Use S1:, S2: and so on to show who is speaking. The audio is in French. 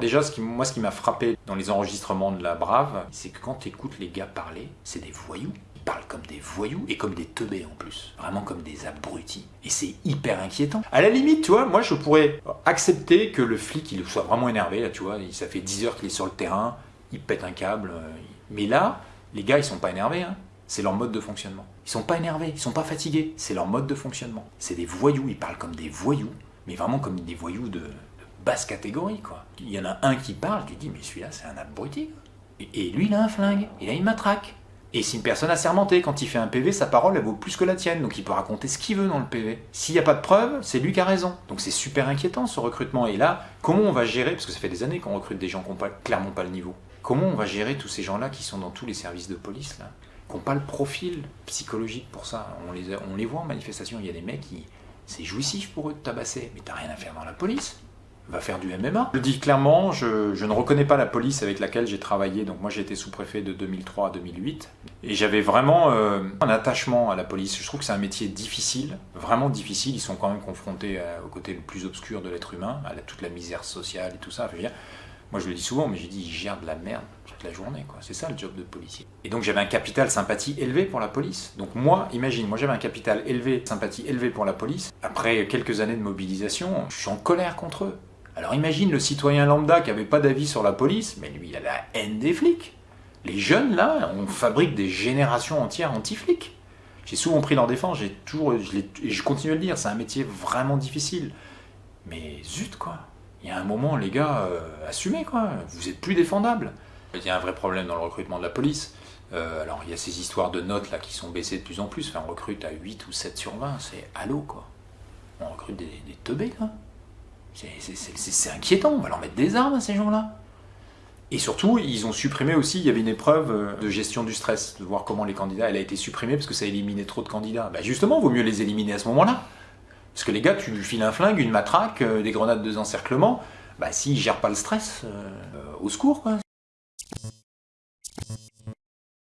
S1: Déjà, moi, ce qui m'a frappé dans les enregistrements de La Brave, c'est que quand tu écoutes les gars parler, c'est des voyous. Ils parlent comme des voyous et comme des teubés en plus. Vraiment comme des abrutis. Et c'est hyper inquiétant. À la limite, tu vois, moi, je pourrais accepter que le flic, il soit vraiment énervé, là, tu vois. Ça fait 10 heures qu'il est sur le terrain, il pète un câble. euh, Mais là, les gars, ils sont pas énervés, hein. C'est leur mode de fonctionnement. Ils sont pas énervés, ils sont pas fatigués. C'est leur mode de fonctionnement. C'est des voyous, ils parlent comme des voyous, mais vraiment comme des voyous de basse catégorie, quoi. Il y en a un qui parle, tu dis, mais celui-là, c'est un abruti. Et, et lui, il a un flingue, il a une matraque. Et c'est une personne assermentée. Quand il fait un PV, sa parole, elle vaut plus que la tienne. Donc il peut raconter ce qu'il veut dans le PV. S'il n'y a pas de preuves, c'est lui qui a raison. Donc c'est super inquiétant ce recrutement. Et là, comment on va gérer, parce que ça fait des années qu'on recrute des gens qui n'ont clairement pas le niveau, comment on va gérer tous ces gens-là qui sont dans tous les services de police, là, qui n'ont pas le profil psychologique pour ça? On les, on les voit en manifestation, il y a des mecs qui. C'est jouissif pour eux de tabasser, mais t'as rien à faire dans la police va faire du MMA. Je le dis clairement, je, ne reconnais pas la police avec laquelle j'ai travaillé. Donc moi j'ai été sous-préfet de 2003 à 2008. Et j'avais vraiment euh, un attachement à la police. Je trouve que c'est un métier difficile, vraiment difficile. Ils sont quand même confrontés au côté le plus obscur de l'être humain, à toute la misère sociale et tout ça. Moi je le dis souvent, mais j'ai dit, ils gèrent de la merde toute la journée. C'est ça le job de policier. Et donc j'avais un capital sympathie élevé pour la police. Donc moi, imagine, moi j'avais un capital élevé, sympathie élevé pour la police. Après quelques années de mobilisation, je suis en colère contre eux. Alors imagine le citoyen lambda qui n'avait pas d'avis sur la police, mais lui il a la haine des flics. Les jeunes là, on fabrique des générations entières anti-flics. J'ai souvent pris leur défense, j'ai toujours, je continue à le dire, c'est un métier vraiment difficile. Mais zut quoi, il y a un moment les gars, euh, assumez quoi, vous êtes plus défendables. Il y a un vrai problème dans le recrutement de la police. Euh, alors il y a ces histoires de notes là qui sont baissées de plus en plus, enfin, on recrute à 8 ou 7 sur 20, c'est allô quoi. On recrute des, des teubés quoi. C'est- inquiétant, on va leur mettre des armes à ces gens-là. Et surtout, ils ont supprimé aussi, il y avait une épreuve euh, de gestion du stress, de voir comment les candidats, elle a été supprimée parce que ça éliminait trop de candidats. Bah justement, vaut mieux les éliminer à ce moment-là. Parce que les gars, tu lui files un flingue, une matraque, euh, des grenades de encerclement, bah s'ils gèrent pas le stress, euh, au secours quoi.